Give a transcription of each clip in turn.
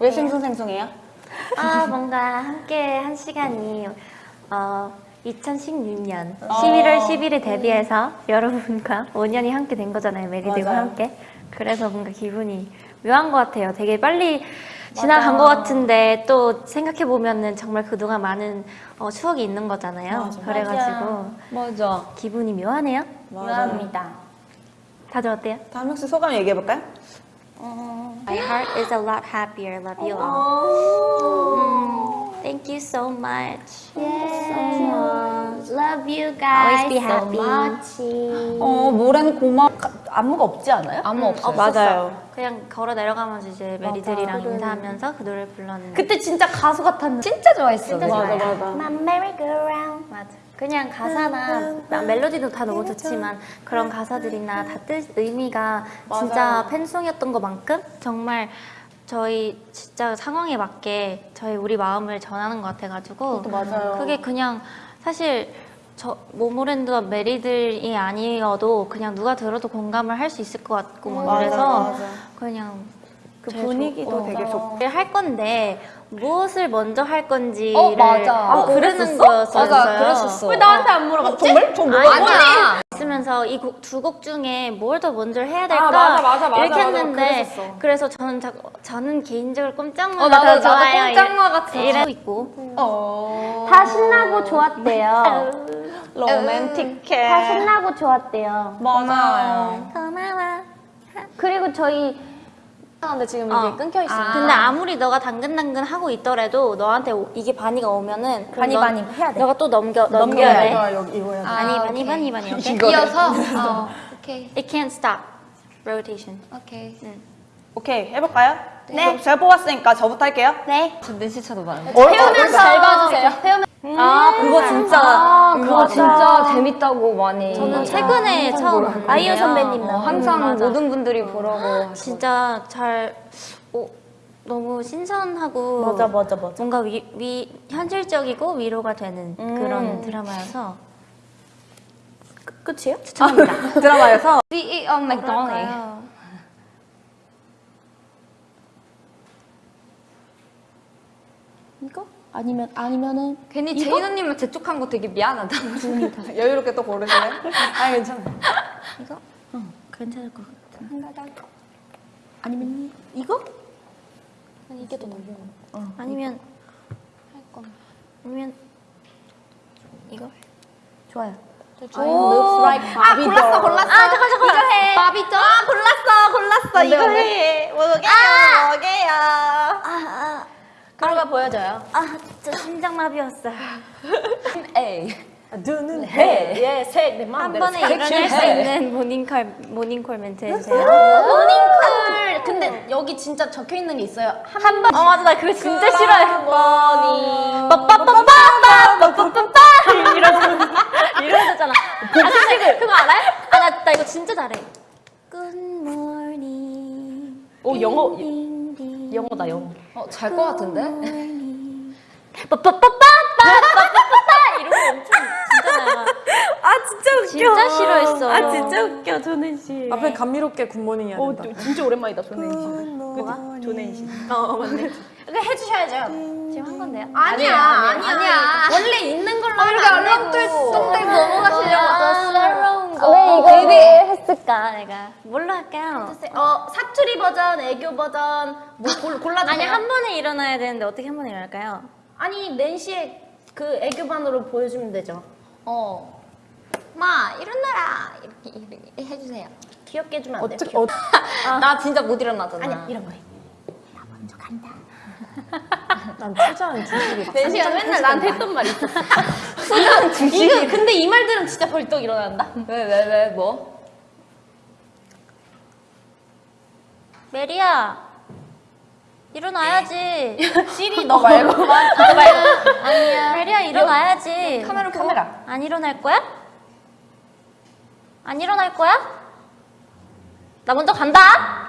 왜 싱숭생숭해요? 아 뭔가 함께 한 시간이 어 2016년 11월 10일에 데뷔해서 여러분과 5년이 함께 된 거잖아요 메리들과. 함께 그래서 뭔가 기분이 묘한 것 같아요 되게 빨리 지나간 것 같은데 또 생각해 보면은 정말 그동안 많은 어, 추억이 있는 거잖아요 맞아. 그래가지고 맞아. 기분이 묘하네요 묘합니다. 다들 어때요? 다음 혹시 소감 얘기해볼까요? My heart is a lot happier. Love you all. Mm, thank you so much. Love you guys Always be so happy. much. 어, 모래는 고마 안무가 없지 않아요? 아무 없어요. 맞아요. 그냥 걸어 내려가면서 이제 메리들이랑 인사하면서 그 노래를 불렀는데 그때 진짜 가수 같았는데. 진짜 좋아했어. 맞아, 맞아. My merry-go-round. 맞아. 그냥 가사나 나- 멜로디도 다 너무 좋지만 그런 가사들이나 다 뜻 의미가 진짜 팬송이었던 것만큼 정말 저희 진짜 상황에 맞게 저희 우리 마음을 전하는 것 같아가지고 맞아요. 그게 그냥 사실 저 모모랜드와 메리들이 아니어도 그냥 누가 들어도 공감을 할 수 있을 것 같고 막 맞아, 그래서 맞아. 그냥 그 분위기도 좋- 어, 되게 좋고. 할 건데 무엇을 먼저 할 건지를 어, 맞아. 어, 고르는 거였어요. 맞아, 그랬었어. 왜 나한테 안 물어봤지? 정말? 저 뭐? 아니야. 있으면서 이 두곡 중에 뭘 더 먼저 해야 될까 아, 맞아, 맞아, 맞아, 이렇게. 했는데. 그래서 저는 자, 저는 개인적으로 꼼짝마가 어, 나도- 더 나도 좋아요. 꼼짝마 같은 이래 있고 어. 다 신나고 좋았대요. 로맨틱해. 다 신나고 좋았대요. 맞아요. 고마워. 그리고 저희 근데 지금 어. 이게 끊겨 있어. 근데 아무리 너가 당근당근 하고 있더라도 너한테 오- 이게 바니가 오면은 바니, 너- 바니 해야 돼. 너가 또 넘겨 넘겨야 돼. 이거, 여기 이거 해야 돼. 바니 아, 바니. 바니 바니? 이거 이어서. 어. 오케이. It can't stop rotation. 오케이. 오케이, 해볼까요? 네. 제가 뽑았으니까 저부터 할게요. 네. 내 시차도 많아. 태우면서 잘 봐주세요. 아, 그거 진짜. 재밌다고 많이. 저는 최근에 처음. 아이유 선배님 어, 항상 맞아. 모든 분들이 보라고. 진짜 잘 어, 너무 신선하고 맞아, 맞아, 맞아. 뭔가 위, 위 현실적이고 위로가 되는 그런 드라마여서 끝이에요? 추천합니다. 드라마에서 We eat on McDonald's. 뭐랄까요? 이거? 아니면 아니면은 괜히 제인 언니만 재촉한 거 되게 미안하다. 여유롭게 또 고르실래요? 아, 괜찮아. 이거? 어, 괜찮을 것 같아. 아니면 이거? 이게 더 나아. 아니면 할 거면 아니면 이거? 좋아요. looks like 아, 골랐어, 골랐어. 아 잠깐 잠깐 이거 해. 바비죠? 아, 골랐어, 골랐어. 이거 해. 뭐게요, 뭐게요. 아, 그런 거 보여줘요. 아, 저 심장마비였어요. 에이. 눈은 해. 예, 색, 내한 마음대로. 번에 색. 일어날 수 있는 모닝콜 모닝콜 멘트 해주세요. 모닝콜. 근데 여기 진짜 적혀 있는 게 있어요. 한 번. 어 맞아 나 그거 진짜 싫어해. 머니. 빠빠빠빠빠빠빠빠 이러잖아. 이러잖아. 아, 그거 알아요? 아나 나 이거 진짜 잘해. Good morning. 오, 영어. 영어다, 영어. 어, 잘 것 같은데? 빠빠빠빠빠빠빠빠 이런 거 엄청 진짜. 아, 진짜 웃겨. 진짜 싫어했어. 아, 진짜 웃겨, 조낸 씨. 앞에 감미롭게 굿모닝 해야 오, 된다. 진짜 오랜만이다, 조낸 씨. 뭐가? 조낸 씨. 어, 맞네. 이거 해주셔야죠. 지금 한 건데요? 아니야, 아니야. 원래 있는 걸로 하면 안 되고. 똥들 이거 했을까 내가? 뭘로 할까요? 어 사투리 버전, 애교 버전 뭐 골, 골라주세요. 아니 한 번에 일어나야 되는데 어떻게 한 번에 일어날까요? 아니 낸시의 그 애교반으로 보여주면 되죠. 어. 마, 일어나라. 이렇게, 이렇게 해주세요. 귀엽게 해주면 안 돼요? 어, 나 진짜 못 일어나잖아. 아니 이런 거 해. 난 투자한 주식이 낸시가 맨날 나한테 했던 말이 있었어. 수장 주식. 이거 근데 이 말들은 진짜 벌떡 일어난다. 왜, 왜, 왜, 뭐? 메리야 일어나야지. 시리 너 말고. 너 말고. 아니야. 메리야 일어나야지. 카메라, 카메라. 안 일어날 거야? 안 일어날 거야? 나 먼저 간다.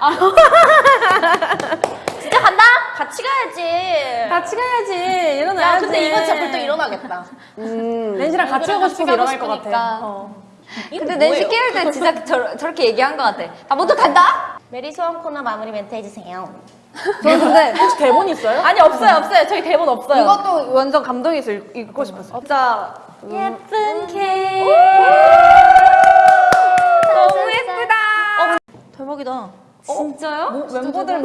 진짜 간다. 같이 가야지. 같이 가야지. 일어나야지. 야 근데 이건 진짜 벌떡 일어나겠다. 렌시랑 같이 하고 싶어서 일어날 것 같아. 어. 근데 낸시 깨울 때 진짜 저, 저렇게 얘기한 것 같아. 나 먼저 간다? 메리 소원 코너 마무리 멘트 해주세요. 저 근데 혹시 대본 있어요? 아니 없어요 없어요 저희 대본 없어요. 이것도 완전 감동해서 읽, 읽고 싶었어요. 자, 예쁜 케이크. 너무 예쁘다. 대박이다. 진짜요? 뭐, 멤버들보다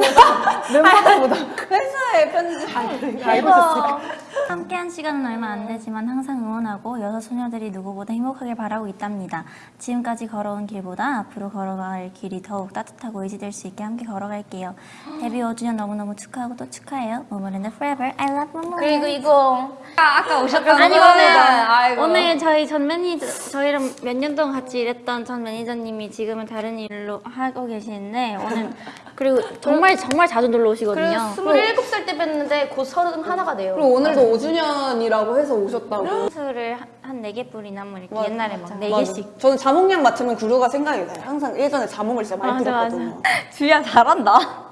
멤버들보다 회사에 편지. 알고 있었을까? 함께한 시간은 얼마 안 되지만 항상 응원하고 여섯 소녀들이 누구보다 행복하길 바라고 있답니다. 지금까지 걸어온 길보다 앞으로 걸어갈 길이 더욱 따뜻하고 의지될 수 있게 함께 걸어갈게요. 데뷔 5주년 너무너무 축하하고 또 축하해요. 모모랜드 forever. I love 모모. 그리고 이거 아, 아까 오셨던 아니 오늘. 오늘 저희 전 매니저 저희랑 몇 년 동안 같이 일했던 전 매니저님이 지금은 다른 일로 하고 계시는데 오늘 그리고 정말 정말 자주 놀러 오시거든요. 그리고 27살 때 뵀는데 곧 31가 돼요. 그리고 오늘도 5주년이라고 해서 오셨다고. 술을 한네 개 뿌리나 뭐 이렇게 옛날에 막네 맞아. 개씩 저는 자몽향 맡으면 구루가 생각이 나요. 항상 예전에 자몽을 진짜 많이 맞아, 맞아. 들었거든요. 주야 잘한다.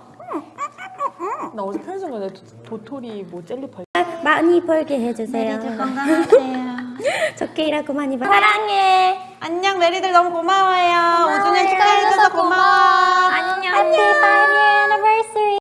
나 어제 편의점 가서 도토리 뭐 젤리파이 많이 벌게 해주세요. 건강하세요. 좋게 일하고 많이 벌. 사랑해. 안녕 메리들 너무 고마워요. 5주년 축하해줘서 고마워. 안녕. 안녕.